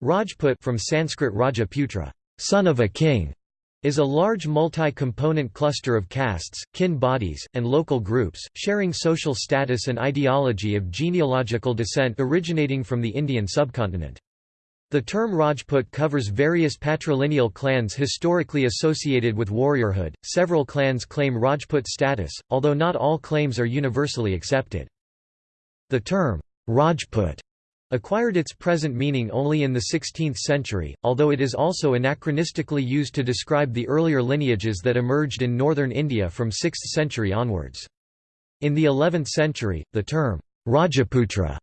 Rajput from Sanskrit Rajaputra, son of a king, is a large multi-component cluster of castes, kin bodies, and local groups, sharing social status and ideology of genealogical descent originating from the Indian subcontinent. The term Rajput covers various patrilineal clans historically associated with warriorhood. Several clans claim Rajput status, although not all claims are universally accepted. The term Rajput acquired its present meaning only in the 16th century, although it is also anachronistically used to describe the earlier lineages that emerged in northern India from 6th century onwards. In the 11th century, the term Rajaputra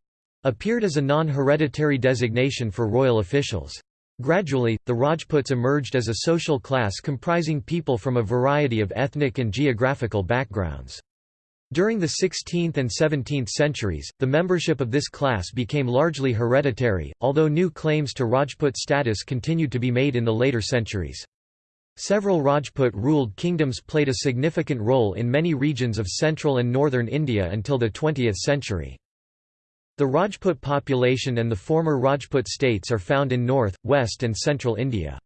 appeared as a non-hereditary designation for royal officials. Gradually, the Rajputs emerged as a social class comprising people from a variety of ethnic and geographical backgrounds. During the 16th and 17th centuries, the membership of this class became largely hereditary, although new claims to Rajput status continued to be made in the later centuries. Several Rajput-ruled kingdoms played a significant role in many regions of central and northern India until the 20th century. The Rajput population and the former Rajput states are found in north, west and central India.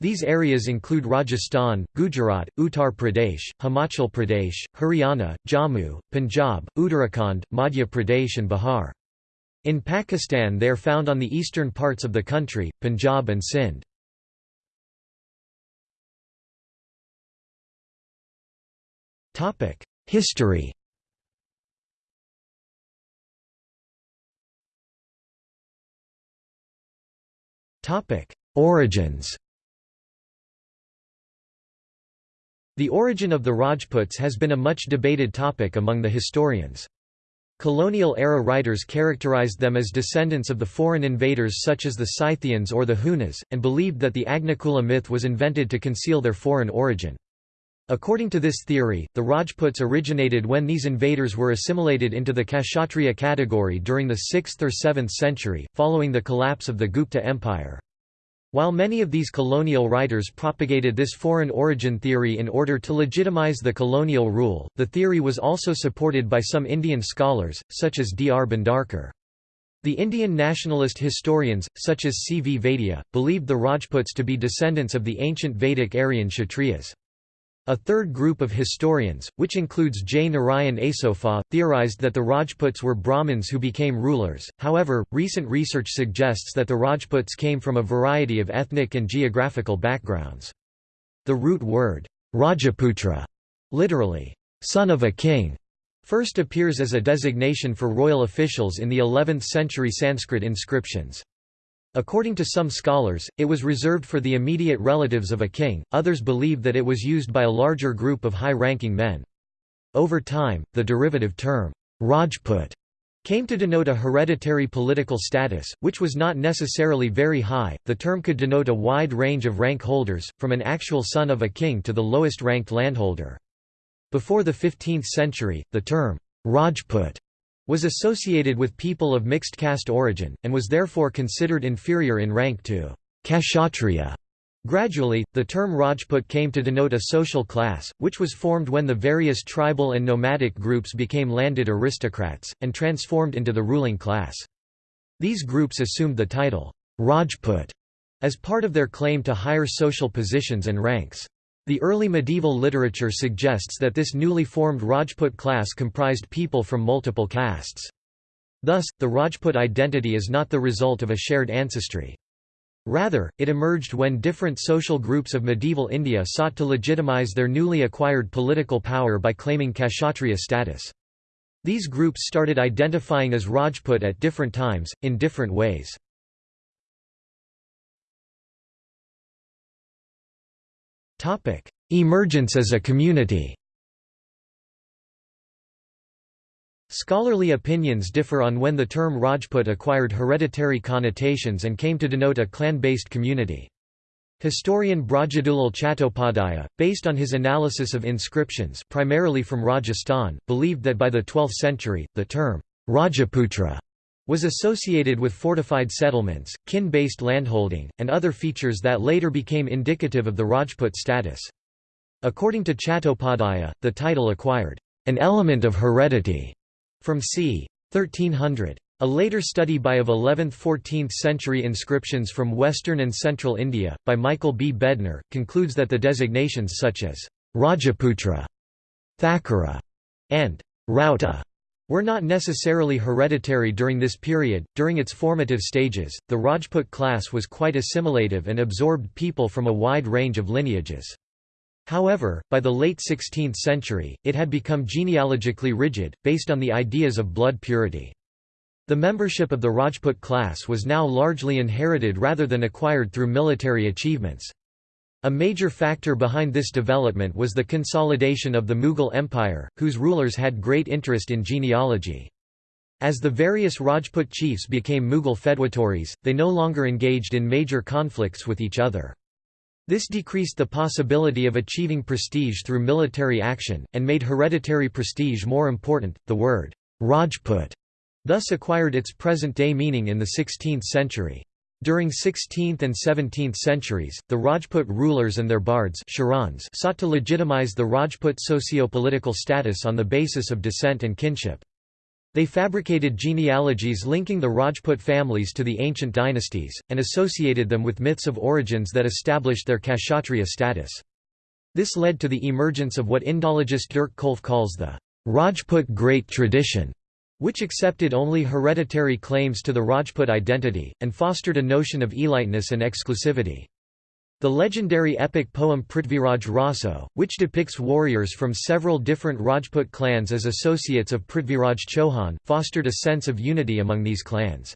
These areas include Rajasthan, Gujarat, Uttar Pradesh, Himachal Pradesh, Haryana, Jammu, Punjab, Uttarakhand, Madhya Pradesh and Bihar. In Pakistan they are found on the eastern parts of the country, Punjab and Sindh. History Origins The origin of the Rajputs has been a much debated topic among the historians. Colonial-era writers characterized them as descendants of the foreign invaders such as the Scythians or the Hunas, and believed that the Agnikula myth was invented to conceal their foreign origin. According to this theory, the Rajputs originated when these invaders were assimilated into the Kshatriya category during the 6th or 7th century, following the collapse of the Gupta Empire. While many of these colonial writers propagated this foreign origin theory in order to legitimize the colonial rule, the theory was also supported by some Indian scholars, such as D. R. Bhandarkar. The Indian nationalist historians, such as C. V. Vaidya, believed the Rajputs to be descendants of the ancient Vedic Aryan Kshatriyas. A third group of historians, which includes J. Narayan Asopa, theorized that the Rajputs were Brahmins who became rulers, however, recent research suggests that the Rajputs came from a variety of ethnic and geographical backgrounds. The root word, Rajaputra, literally, son of a king, first appears as a designation for royal officials in the 11th century Sanskrit inscriptions. According to some scholars, it was reserved for the immediate relatives of a king, others believe that it was used by a larger group of high-ranking men. Over time, the derivative term, Rajput, came to denote a hereditary political status, which was not necessarily very high. The term could denote a wide range of rank holders, from an actual son of a king to the lowest ranked landholder. Before the 15th century, the term Rajput was associated with people of mixed caste origin, and was therefore considered inferior in rank to Kshatriya. Gradually, the term Rajput came to denote a social class, which was formed when the various tribal and nomadic groups became landed aristocrats, and transformed into the ruling class. These groups assumed the title, Rajput, as part of their claim to higher social positions and ranks. The early medieval literature suggests that this newly formed Rajput class comprised people from multiple castes. Thus, the Rajput identity is not the result of a shared ancestry. Rather, it emerged when different social groups of medieval India sought to legitimize their newly acquired political power by claiming Kshatriya status. These groups started identifying as Rajput at different times, in different ways. Topic: Emergence as a community. Scholarly opinions differ on when the term Rajput acquired hereditary connotations and came to denote a clan-based community. Historian Brajadulal Chattopadhyaya, based on his analysis of inscriptions primarily from Rajasthan, believed that by the 12th century, the term Rajaputra was associated with fortified settlements, kin-based landholding, and other features that later became indicative of the Rajput status. According to Chattopadhyaya, the title acquired an element of heredity from c. 1300. A later study by of 11th–14th century inscriptions from western and central India, by Michael B. Bednar, concludes that the designations such as Rajaputra, Thakura, and Rauta were not necessarily hereditary during this period. During its formative stages, the Rajput class was quite assimilative and absorbed people from a wide range of lineages. However, by the late 16th century, it had become genealogically rigid, based on the ideas of blood purity. The membership of the Rajput class was now largely inherited rather than acquired through military achievements. A major factor behind this development was the consolidation of the Mughal Empire, whose rulers had great interest in genealogy. As the various Rajput chiefs became Mughal feudatories, they no longer engaged in major conflicts with each other. This decreased the possibility of achieving prestige through military action, and made hereditary prestige more important. The word Rajput thus acquired its present-day meaning in the 16th century. During 16th and 17th centuries, the Rajput rulers and their bards sought to legitimize the Rajput socio-political status on the basis of descent and kinship. They fabricated genealogies linking the Rajput families to the ancient dynasties, and associated them with myths of origins that established their Kshatriya status. This led to the emergence of what Indologist Dirk Kolff calls the Rajput Great Tradition, which accepted only hereditary claims to the Rajput identity, and fostered a notion of eliteness and exclusivity. The legendary epic poem Prithviraj Raso, which depicts warriors from several different Rajput clans as associates of Prithviraj Chauhan, fostered a sense of unity among these clans.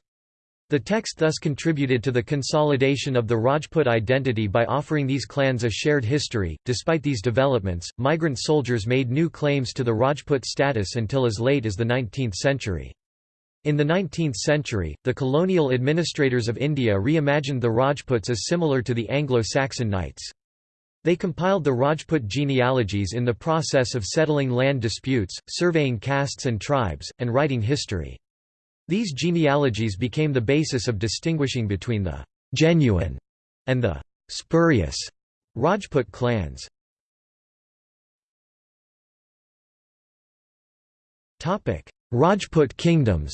The text thus contributed to the consolidation of the Rajput identity by offering these clans a shared history. Despite these developments, migrant soldiers made new claims to the Rajput status until as late as the 19th century. In the 19th century, the colonial administrators of India reimagined the Rajputs as similar to the Anglo-Saxon knights. They compiled the Rajput genealogies in the process of settling land disputes, surveying castes and tribes, and writing history. These genealogies became the basis of distinguishing between the «genuine» and the «spurious» Rajput clans. Rajput kingdoms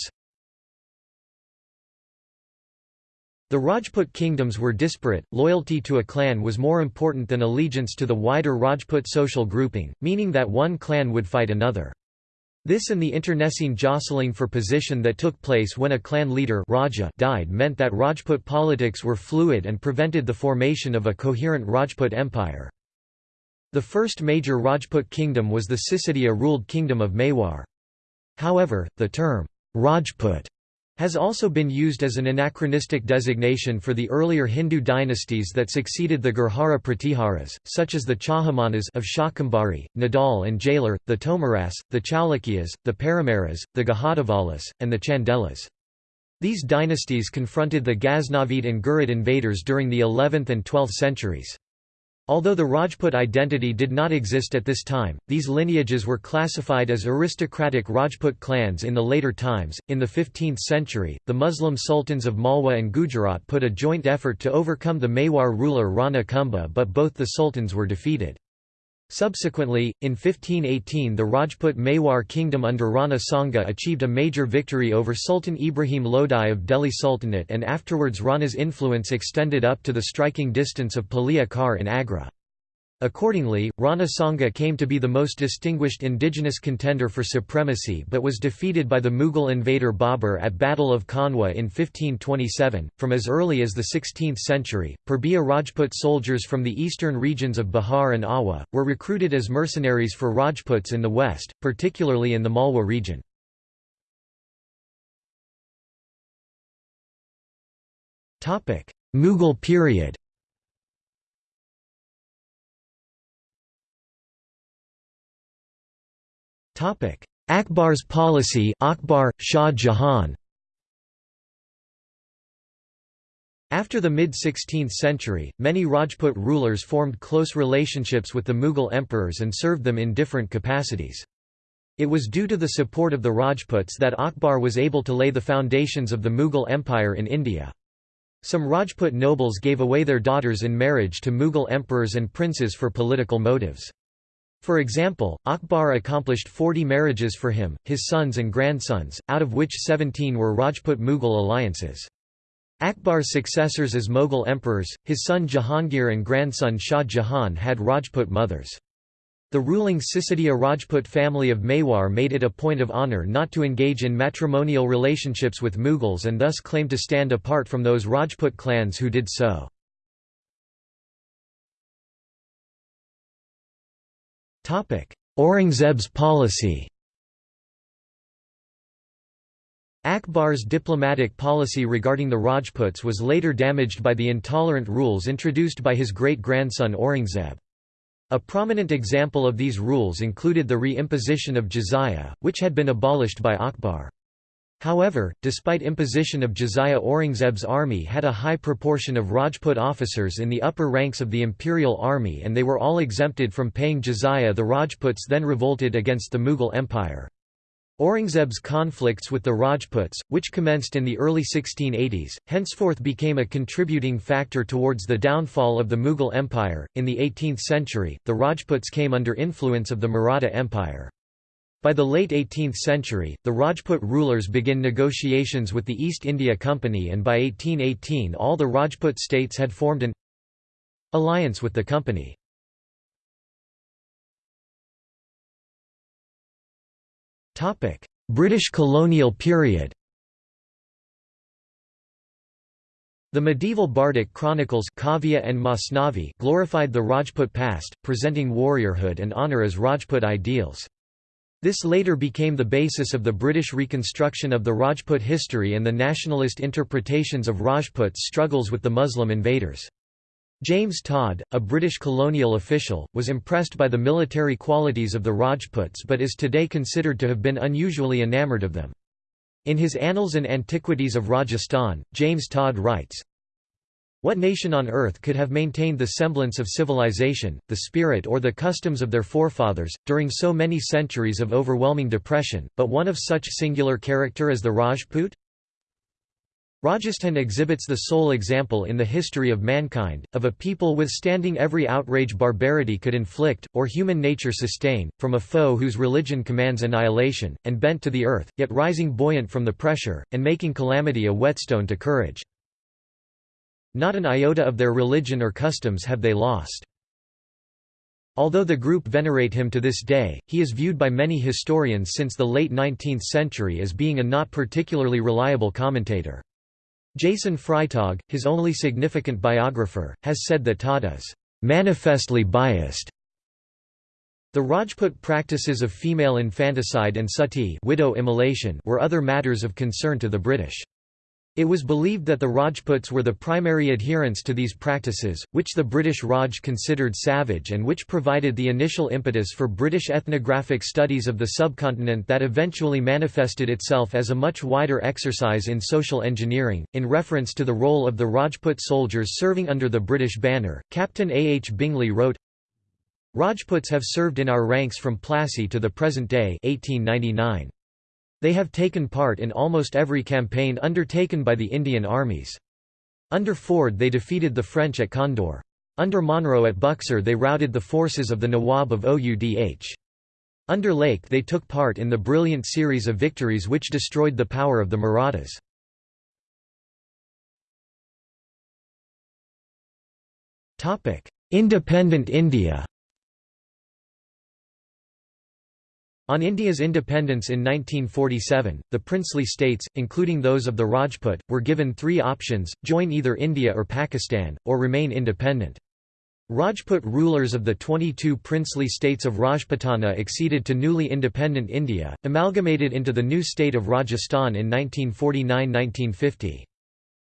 The Rajput kingdoms were disparate, loyalty to a clan was more important than allegiance to the wider Rajput social grouping, meaning that one clan would fight another. This and the internecine jostling for position that took place when a clan leader Raja died meant that Rajput politics were fluid and prevented the formation of a coherent Rajput empire. The first major Rajput kingdom was the Sisodia-ruled kingdom of Mewar. However, the term, Rajput has also been used as an anachronistic designation for the earlier Hindu dynasties that succeeded the Gurjara Pratiharas, such as the Chahamanas of Shakambhari, Nadal and Jailur, the Tomaras, the Chalukyas, the Paramaras, the Gahadavalas, and the Chandelas. These dynasties confronted the Ghaznavid and Ghurid invaders during the 11th and 12th centuries. Although the Rajput identity did not exist at this time, these lineages were classified as aristocratic Rajput clans in the later times. In the 15th century, the Muslim sultans of Malwa and Gujarat put a joint effort to overcome the Mewar ruler Rana Kumbha, but both the sultans were defeated. Subsequently, in 1518 the Rajput Mewar kingdom under Rana Sanga achieved a major victory over Sultan Ibrahim Lodi of Delhi Sultanate and afterwards Rana's influence extended up to the striking distance of Pilia Khar in Agra. Accordingly, Rana Sanga came to be the most distinguished indigenous contender for supremacy but was defeated by the Mughal invader Babur at Battle of Khanwa in 1527. From as early as the 16th century, Purbiya Rajput soldiers from the eastern regions of Bihar and Awa, were recruited as mercenaries for Rajputs in the west, particularly in the Malwa region. Mughal period Akbar's policy Akbar, Shah Jahan After the mid-16th century, many Rajput rulers formed close relationships with the Mughal emperors and served them in different capacities. It was due to the support of the Rajputs that Akbar was able to lay the foundations of the Mughal Empire in India. Some Rajput nobles gave away their daughters in marriage to Mughal emperors and princes for political motives. For example, Akbar accomplished 40 marriages for him, his sons and grandsons, out of which 17 were Rajput-Mughal alliances. Akbar's successors as Mughal emperors, his son Jahangir and grandson Shah Jahan had Rajput mothers. The ruling Sisodiya Rajput family of Mewar made it a point of honour not to engage in matrimonial relationships with Mughals and thus claimed to stand apart from those Rajput clans who did so. Aurangzeb's policy Akbar's diplomatic policy regarding the Rajputs was later damaged by the intolerant rules introduced by his great-grandson Aurangzeb. A prominent example of these rules included the re-imposition of jizya, which had been abolished by Akbar. However, despite imposition of jizya Aurangzeb's army had a high proportion of Rajput officers in the upper ranks of the imperial army and they were all exempted from paying jizya the Rajputs then revolted against the Mughal Empire. Aurangzeb's conflicts with the Rajputs, which commenced in the early 1680s, henceforth became a contributing factor towards the downfall of the Mughal Empire. In the 18th century, the Rajputs came under influence of the Maratha Empire. By the late 18th century, the Rajput rulers began negotiations with the East India Company and by 1818 all the Rajput states had formed an alliance with the company. British colonial period The medieval bardic chronicles Kavya and Masnavi glorified the Rajput past, presenting warriorhood and honour as Rajput ideals. This later became the basis of the British reconstruction of the Rajput history and the nationalist interpretations of Rajputs' struggles with the Muslim invaders. James Tod, a British colonial official, was impressed by the military qualities of the Rajputs but is today considered to have been unusually enamoured of them. In his Annals and Antiquities of Rajasthan, James Tod writes, what nation on earth could have maintained the semblance of civilization, the spirit or the customs of their forefathers, during so many centuries of overwhelming depression, but one of such singular character as the Rajput? Rajasthan exhibits the sole example in the history of mankind, of a people withstanding every outrage barbarity could inflict, or human nature sustain, from a foe whose religion commands annihilation, and bent to the earth, yet rising buoyant from the pressure, and making calamity a whetstone to courage. Not an iota of their religion or customs have they lost. Although the group venerate him to this day, he is viewed by many historians since the late 19th century as being a not particularly reliable commentator. Jason Freitag, his only significant biographer, has said that Tod is manifestly biased. The Rajput practices of female infanticide and sati widow immolation were other matters of concern to the British. It was believed that the Rajputs were the primary adherents to these practices, which the British Raj considered savage and which provided the initial impetus for British ethnographic studies of the subcontinent that eventually manifested itself as a much wider exercise in social engineering. In reference to the role of the Rajput soldiers serving under the British banner, Captain A. H. Bingley wrote, Rajputs have served in our ranks from Plassey to the present day 1899. They have taken part in almost every campaign undertaken by the Indian armies. Under Forde they defeated the French at Condore. Under Munro at Buxar they routed the forces of the Nawab of Oudh. Under Lake they took part in the brilliant series of victories which destroyed the power of the Marathas. Independent India On India's independence in 1947, the princely states, including those of the Rajput, were given three options, join either India or Pakistan, or remain independent. Rajput rulers of the 22 princely states of Rajputana acceded to newly independent India, amalgamated into the new state of Rajasthan in 1949–1950.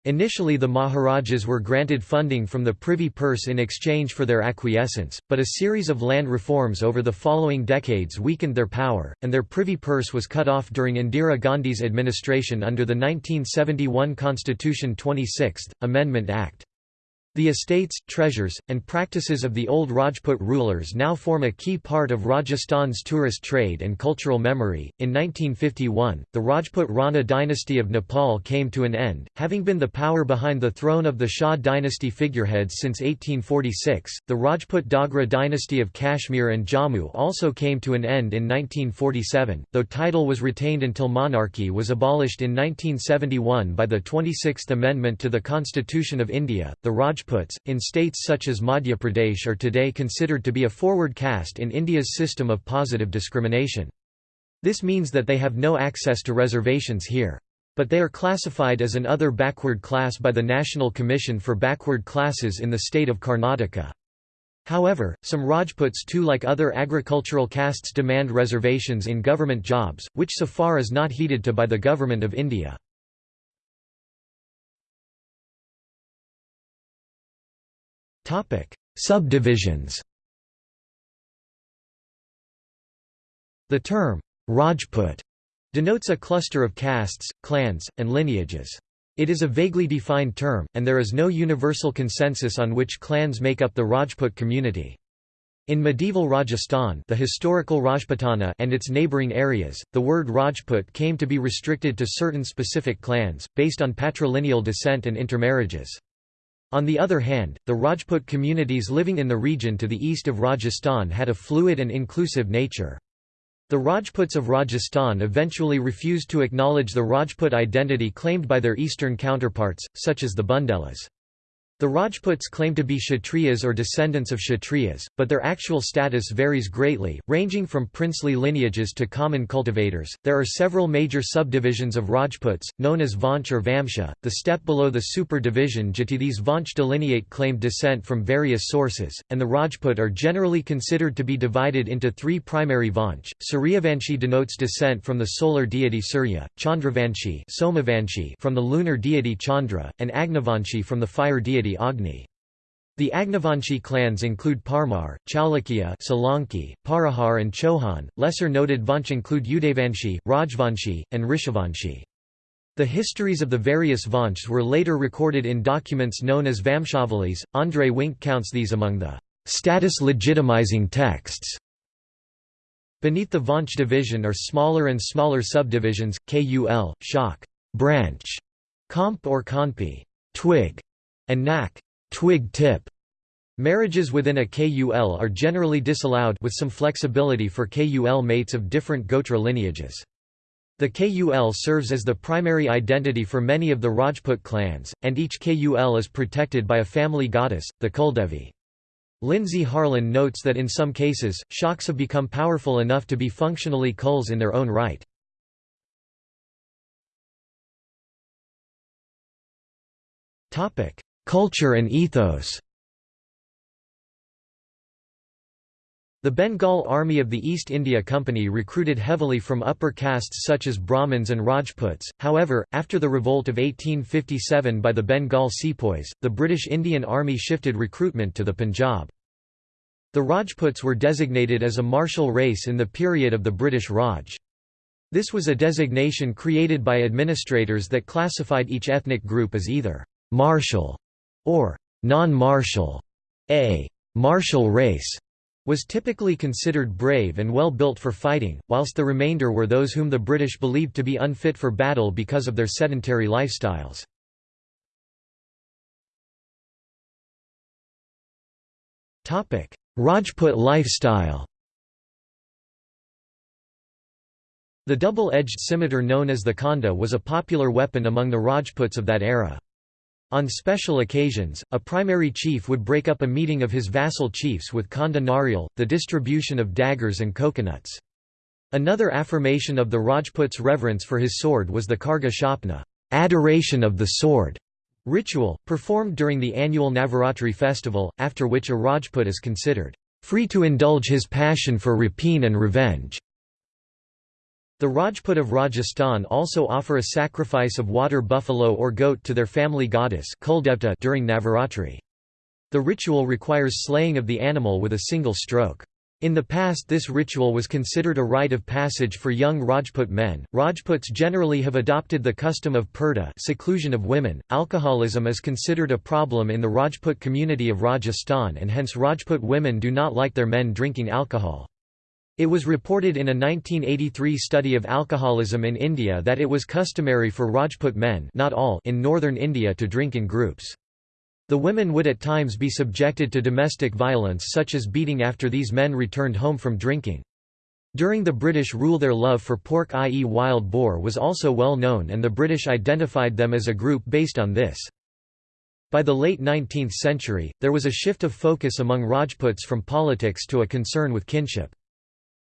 Initially the Maharajas were granted funding from the Privy Purse in exchange for their acquiescence, but a series of land reforms over the following decades weakened their power, and their Privy Purse was cut off during Indira Gandhi's administration under the 1971 Constitution 26th, Amendment Act. The estates, treasures, and practices of the old Rajput rulers now form a key part of Rajasthan's tourist trade and cultural memory. In 1951, the Rajput Rana dynasty of Nepal came to an end, having been the power behind the throne of the Shah dynasty figureheads since 1846. The Rajput Dogra dynasty of Kashmir and Jammu also came to an end in 1947, though title was retained until monarchy was abolished in 1971 by the 26th Amendment to the Constitution of India. The Raj Rajputs, in states such as Madhya Pradesh are today considered to be a forward caste in India's system of positive discrimination. This means that they have no access to reservations here. But they are classified as an other backward class by the National Commission for Backward Classes in the state of Karnataka. However, some Rajputs too like other agricultural castes demand reservations in government jobs, which so far is not heeded to by the Government of India. Subdivisions The term, Rajput, denotes a cluster of castes, clans, and lineages. It is a vaguely defined term, and there is no universal consensus on which clans make up the Rajput community. In medieval Rajasthan the historical Rajputana and its neighbouring areas, the word Rajput came to be restricted to certain specific clans, based on patrilineal descent and intermarriages. On the other hand, the Rajput communities living in the region to the east of Rajasthan had a fluid and inclusive nature. The Rajputs of Rajasthan eventually refused to acknowledge the Rajput identity claimed by their eastern counterparts, such as the Bundelas. The Rajputs claim to be Kshatriyas or descendants of Kshatriyas, but their actual status varies greatly, ranging from princely lineages to common cultivators. There are several major subdivisions of Rajputs, known as Vansh or Vamsha, the step below the super division Jati. These Vansh delineate claimed descent from various sources, and the Rajput are generally considered to be divided into three primary Vansh. Suryavanshi denotes descent from the solar deity Surya, Chandravanshi from the lunar deity Chandra, and Agnivanshi from the fire deity Agni. The Agnivanshi clans include Parmar, Chalukya Solanki, Parihar and Chauhan. Lesser noted Vansh include Udavanshi, Rajvanshi, and Rishivanshi. The histories of the various Vanshs were later recorded in documents known as Vamshavalis. André Wink counts these among the status legitimizing texts. Beneath the Vansh division are smaller and smaller subdivisions, Kul, Shak, branch, Komp or Kanpi, twig, and nak twig tip. Marriages within a KUL are generally disallowed with some flexibility for KUL mates of different Gotra lineages. The KUL serves as the primary identity for many of the Rajput clans, and each KUL is protected by a family goddess, the Kuldevi. Lindsay Harlan notes that in some cases, Shaks have become powerful enough to be functionally Kuls in their own right. Culture and ethos The Bengal Army of the East India Company recruited heavily from upper castes such as Brahmins and Rajputs, however, after the revolt of 1857 by the Bengal sepoys, the British Indian Army shifted recruitment to the Punjab. The Rajputs were designated as a martial race in the period of the British Raj. This was a designation created by administrators that classified each ethnic group as either martial or non-martial. A martial race was typically considered brave and well built for fighting, whilst the remainder were those whom the British believed to be unfit for battle because of their sedentary lifestyles. Rajput lifestyle The double-edged scimitar known as the khanda was a popular weapon among the Rajputs of that era. On special occasions, a primary chief would break up a meeting of his vassal chiefs with khanda narial, the distribution of daggers and coconuts. Another affirmation of the Rajput's reverence for his sword was the Kharga Shapna adoration of the sword", ritual, performed during the annual Navaratri festival, after which a Rajput is considered free to indulge his passion for rapine and revenge. The Rajput of Rajasthan also offer a sacrifice of water buffalo or goat to their family goddess during Navaratri. The ritual requires slaying of the animal with a single stroke. In the past this ritual was considered a rite of passage for young Rajput men. Rajputs generally have adopted the custom of purdah seclusion of women. Alcoholism is considered a problem in the Rajput community of Rajasthan and hence Rajput women do not like their men drinking alcohol. It was reported in a 1983 study of alcoholism in India that it was customary for Rajput men not all in northern India to drink in groups. The women would at times be subjected to domestic violence such as beating after these men returned home from drinking. During the British rule their love for pork i.e. wild boar was also well known and the British identified them as a group based on this. By the late 19th century, there was a shift of focus among Rajputs from politics to a concern with kinship.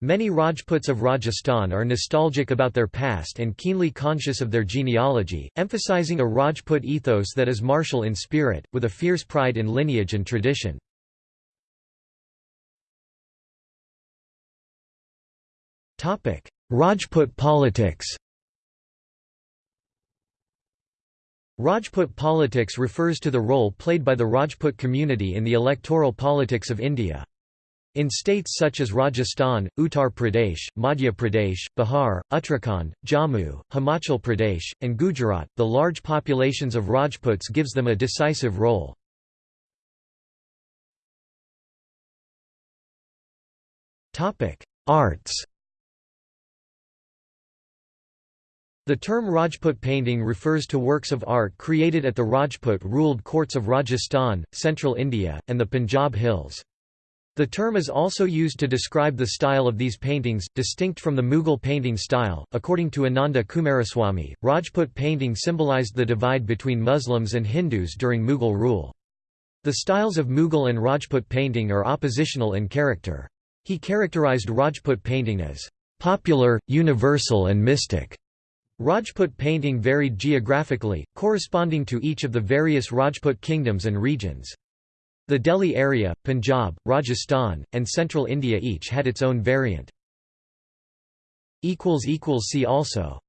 Many Rajputs of Rajasthan are nostalgic about their past and keenly conscious of their genealogy, emphasizing a Rajput ethos that is martial in spirit, with a fierce pride in lineage and tradition. Rajput politics Rajput politics refers to the role played by the Rajput community in the electoral politics of India. In states such as Rajasthan, Uttar Pradesh, Madhya Pradesh, Bihar, Uttarakhand, Jammu, Himachal Pradesh, and Gujarat, the large populations of Rajputs gives them a decisive role. Arts The term Rajput painting refers to works of art created at the Rajput-ruled courts of Rajasthan, central India, and the Punjab hills. The term is also used to describe the style of these paintings, distinct from the Mughal painting style. According to Ananda Coomaraswamy, Rajput painting symbolized the divide between Muslims and Hindus during Mughal rule. The styles of Mughal and Rajput painting are oppositional in character. He characterized Rajput painting as popular, universal and mystic. Rajput painting varied geographically, corresponding to each of the various Rajput kingdoms and regions. The Delhi area, Punjab, Rajasthan, and central India each had its own variant. See also